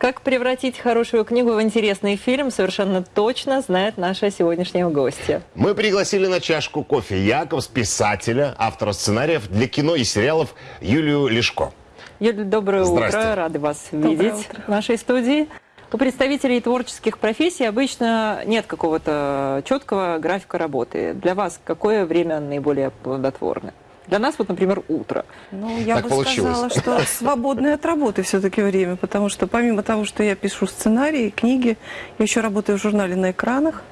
Как превратить хорошую книгу в интересный фильм, совершенно точно знает наша сегодняшняя гостья. Мы пригласили на чашку кофе Якобс, писателя, автора сценариев для кино и сериалов Юлию Лешко. Юлия, доброе утро. Рады вас Доброе видеть утро. в нашей студии. У представителей творческих профессий обычно нет какого-то четкого графика работы. Для вас какое время наиболее плодотворно? Для нас, вот, например, утро. Ну, я Так бы получилось. сказала, что свободное от работы все-таки время, потому что помимо того, что я пишу сценарии, книги, я еще работаю в журнале «На экранах»,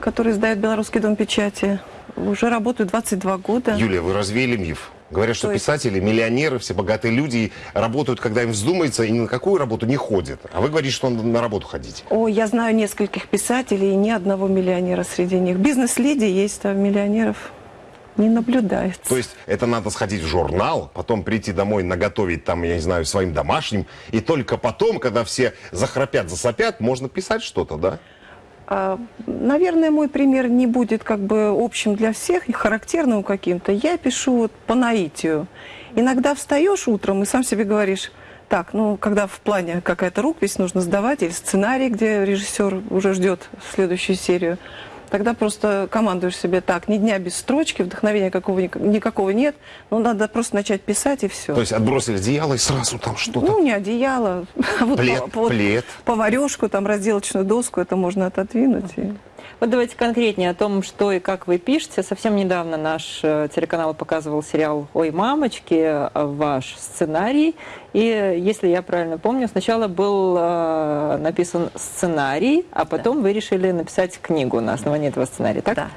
который издает Белорусский дом печати. Уже работаю 22 года. Юлия, вы развеяли миф. Говорят, что То есть- писатели, миллионеры, все богатые люди работают, когда им вздумается, и ни на какую работу не ходят. А вы говорите, что на работу ходите. О, я знаю нескольких писателей и ни одного миллионера среди них. Бизнес-леди есть, а миллионеров не наблюдается. То есть это надо сходить в журнал, потом прийти домой, наготовить там, я не знаю, своим домашним, и только потом, когда все захрапят, засопят, можно писать что-то, да? А, Наверное, мой пример не будет как бы общим для всех, характерным каким-то. Я пишу вот по наитию. Иногда встаешь утром и сам себе говоришь, так, ну, когда в плане какая-то рукопись нужно сдавать, или сценарий, где режиссер уже ждет следующую серию, тогда просто командуешь себе так, ни дня без строчки, вдохновения какого, никакого нет, ну, надо просто начать писать и все. То есть отбросили одеяло и сразу там что-то. Ну, не одеяло, а вот Плед, вот плед. поварешку, там, разделочную доску, это можно отодвинуть. и- Вот давайте конкретнее о том, что и как вы пишете. Совсем недавно наш э, телеканал показывал сериал «Ой, мамочки», э, ваш сценарий. И, э, если я правильно помню, сначала был э, написан сценарий, а потом вы решили написать книгу на основании этого сценария, так? Да.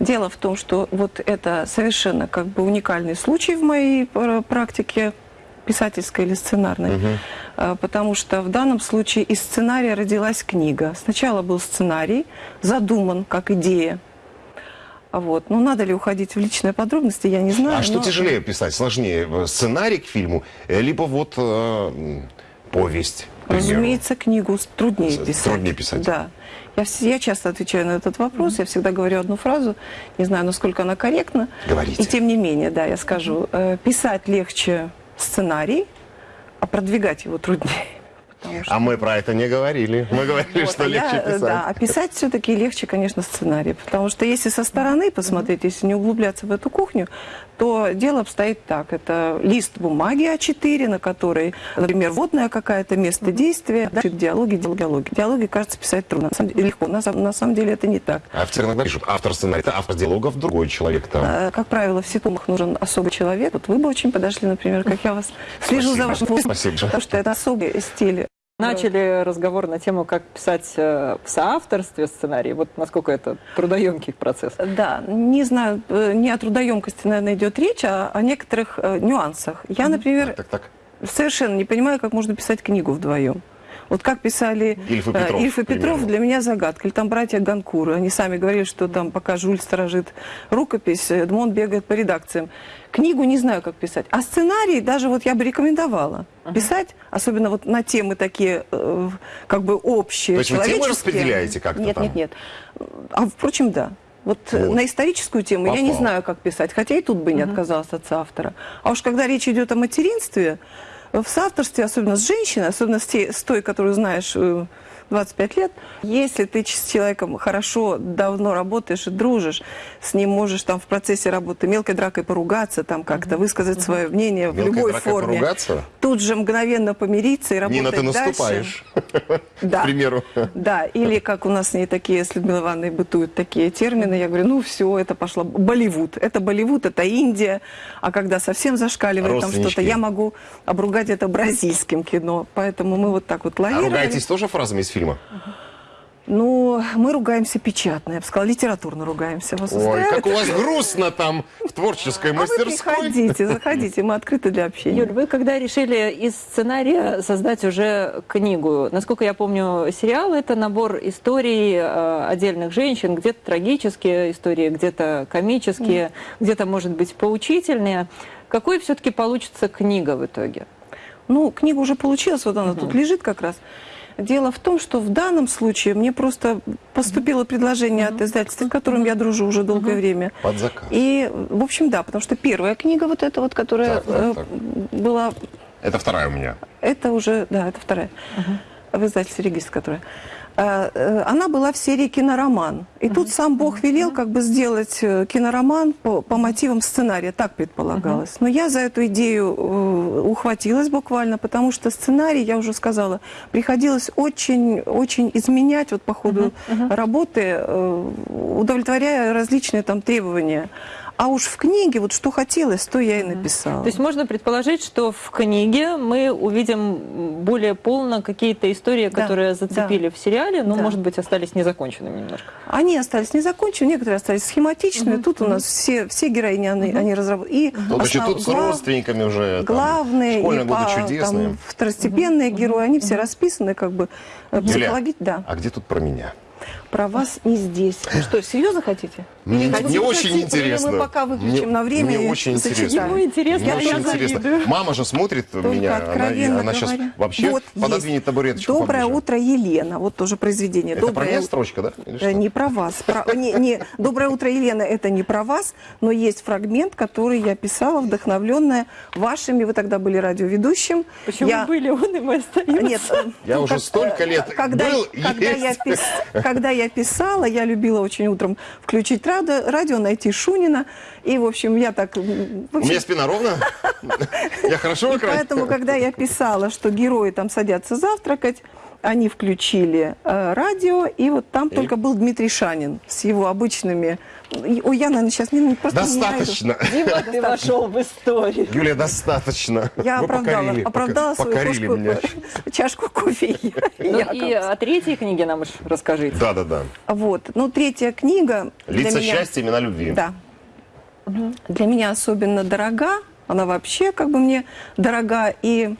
Дело в том, что вот это совершенно как бы уникальный случай в моей пр- практике писательской или сценарной, А, потому что в данном случае из сценария родилась книга. Сначала был сценарий, задуман как идея. А Вот. Ну, надо ли уходить в личные подробности, я не знаю. А что но- тяжелее писать? Сложнее э, сценарий к фильму, э, либо вот э, повесть? примеру? Разумеется, книгу труднее писать. труднее писать. Да. Я, я часто отвечаю на этот вопрос, я всегда говорю одну фразу, не знаю, насколько она корректна. Говорите. И тем не менее, да, я скажу, э, писать легче сценарий, а продвигать его труднее. Что- А мы про это не говорили. Мы говорили, Вот, что а легче я, э, писать. Да, а писать все-таки легче, конечно, сценарий. Потому что если со стороны посмотреть, если не углубляться в эту кухню, то дело обстоит так. Это лист бумаги А4, на которой, например, водное какое-то место действия, дальше диалоги, диалоги. Диалоги, кажется, писать трудно. На самом деле, легко. На, на самом деле это не так. Авторы иногда пишут, автор сценария, это автор диалогов, другой человек там. Э, Как правило, в ситумах нужен особый человек. Вот вы бы очень подошли, например, как я вас слежу за Спасибо. вашим Спасибо. потому что это особый стиль. Начали разговор на тему, как писать э, в соавторстве сценарий. Вот насколько это трудоемкий процесс. Да, не знаю, э, не о трудоемкости, наверное, идет речь, а о некоторых э, нюансах. Я, например, Так, так. совершенно не понимаю, как можно писать книгу вдвоем. Вот как писали Ильф и э, Петров, Ильф и. Петров, для меня загадка. Или там братья Ганкуры. Они сами говорили, что там пока Жуль сторожит рукопись, Эдмон бегает по редакциям. Книгу не знаю, как писать. А сценарий даже вот я бы рекомендовала писать, особенно вот на темы такие, э, как бы общие, То есть вы темы распределяете как-то Нет, там? нет, нет. А впрочем, да. Вот, э, Вот. на историческую тему я не Попал. знаю, как писать, хотя и тут бы не отказалась от соавтора. А уж когда речь идет о материнстве, в соавторстве, особенно с женщиной, особенно с, с той, которую знаешь э, 25 лет, если ты с человеком хорошо, давно работаешь и дружишь, с ним можешь там в процессе работы мелкой дракой поругаться, там как-то высказать свое мнение в Мелкой любой дракой форме. поругаться? Тут же мгновенно помириться и работать Нина, ты дальше. наступаешь, Да. к примеру. Да, или как у нас не такие с Людмилой Ивановной бытуют такие термины, я говорю, ну все, это пошло, Болливуд. Это Болливуд, это Индия, а когда совсем зашкаливает там что-то, я могу обругать это бразильским кино. Поэтому мы вот так вот А лавировали. ругаетесь тоже фразами из фильма? Ну, мы ругаемся печатно, я бы сказала, литературно ругаемся. Вас Ой, устраивает? как у вас грустно там в творческой А вы мастерской. приходите, заходите, мы открыты для общения. Юль, вы когда решили из сценария создать уже книгу, насколько я помню, сериал это набор историй э, отдельных женщин, где-то трагические истории, где-то комические, где-то, может быть, поучительные. Какой все-таки получится книга в итоге? Ну, книга уже получилась, вот она тут лежит как раз. Дело в том, что в данном случае мне просто поступило предложение от издательства, с которым я дружу уже долгое время. Под заказ. И, в общем, да, потому что первая книга вот эта вот, которая Так, так, э, так. была Это вторая у меня. Это уже, да, это вторая. В издательстве «Регистр», которая. А, э, Она была в серии кинороман. И тут сам Бог велел как бы сделать э, кинороман по, по мотивам сценария, так предполагалось. Но я за эту идею э, ухватилась буквально, потому что сценарий, я уже сказала, приходилось очень, очень изменять вот по ходу работы, удовлетворяя различные там требования. А уж в книге вот что хотелось, то я и написала. То есть можно предположить, что в книге мы увидим более полно какие-то истории, Да, которые зацепили в сериале, но, Да. может быть, остались незаконченными немножко. Они остались незаконченными, некоторые остались схематичными. Тут у нас все, все героини, они, они разработаны. И еще основ- тут с родственниками уже. там, главные Школьные и годы по- чудесные. там, второстепенные герои, они все расписаны как бы э, Юля, психологи- Да, а где тут про меня? Про вас не здесь. Вы что, серьезно хотите? Мне, хотите мне очень интересно. Или мы пока выключим Мне- на время Мне очень интересно. Ему интересно, Мне очень интересно. Мама же смотрит Только меня, она, откровенно она сейчас вообще Вот пододвинет есть. табуреточку Доброе поближе. утро, Елена. Вот тоже произведение. Это про Доброе меня утро. строчка, да? Или Э, что? Не про вас. Про- не, не, Доброе утро, Елена, это не про вас, но есть фрагмент, который я писала, вдохновленная вашими, вы тогда были радиоведущим. Почему я... были он и мы остаемся? Нет, э, Я уже столько лет когда, был, когда, я пис- когда я писала, я любила очень утром включить радио, радио найти Шунина. И, в общем, я так... м, в У общем, меня спина ровно? Я хорошо поэтому, когда я писала, что герои там садятся завтракать, они включили э, радио, и вот там только был Дмитрий Шанин с его обычными... и- Ой, я, наверное, сейчас не, просто не. Достаточно. Дима, ты вошел в историю. Юлия, достаточно. Я Вы оправдала, покорили, оправдала свою покорили кружку, меня. чашку кофе. и Ну и о третьей книге нам уж расскажите. Да-да-да. Вот. Ну, третья книга... Лица меня- счастья, имена любви. Да. Для меня особенно дорога. Она вообще как бы мне дорога. И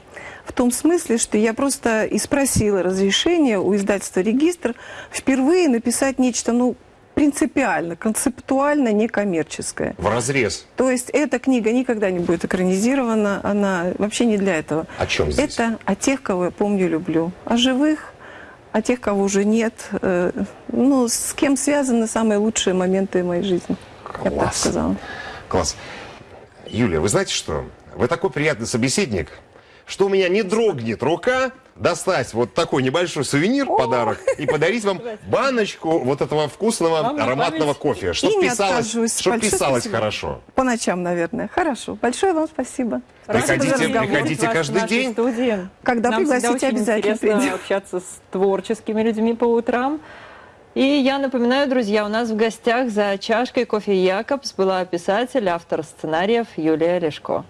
в том смысле, что я просто и спросила разрешения у издательства «Регистр» впервые написать нечто, ну, принципиально, концептуально некоммерческое. В разрез. То есть эта книга никогда не будет экранизирована, она вообще не для этого. О чем здесь? Это о тех, кого я помню, люблю. О живых, о тех, кого уже нет. Э, Ну, с кем связаны самые лучшие моменты моей жизни. Я бы так Класс. сказала. Класс. Юлия, вы знаете что? Вы такой приятный собеседник, что у меня не дрогнет рука достать вот такой небольшой сувенир, подарок, и подарить вам баночку вот этого вкусного Вам ароматного кофе. И Чтоб не писалось, чтоб писалось спасибо. хорошо. По ночам, наверное. Хорошо. Большое вам спасибо. Приходите, приходите каждый день. студии. Когда Нам пригласите, обязательно интересно придем. общаться с творческими людьми по утрам. И я напоминаю, друзья, у нас в гостях за чашкой кофе Якобс была писатель, автор сценариев Юлия Лешко.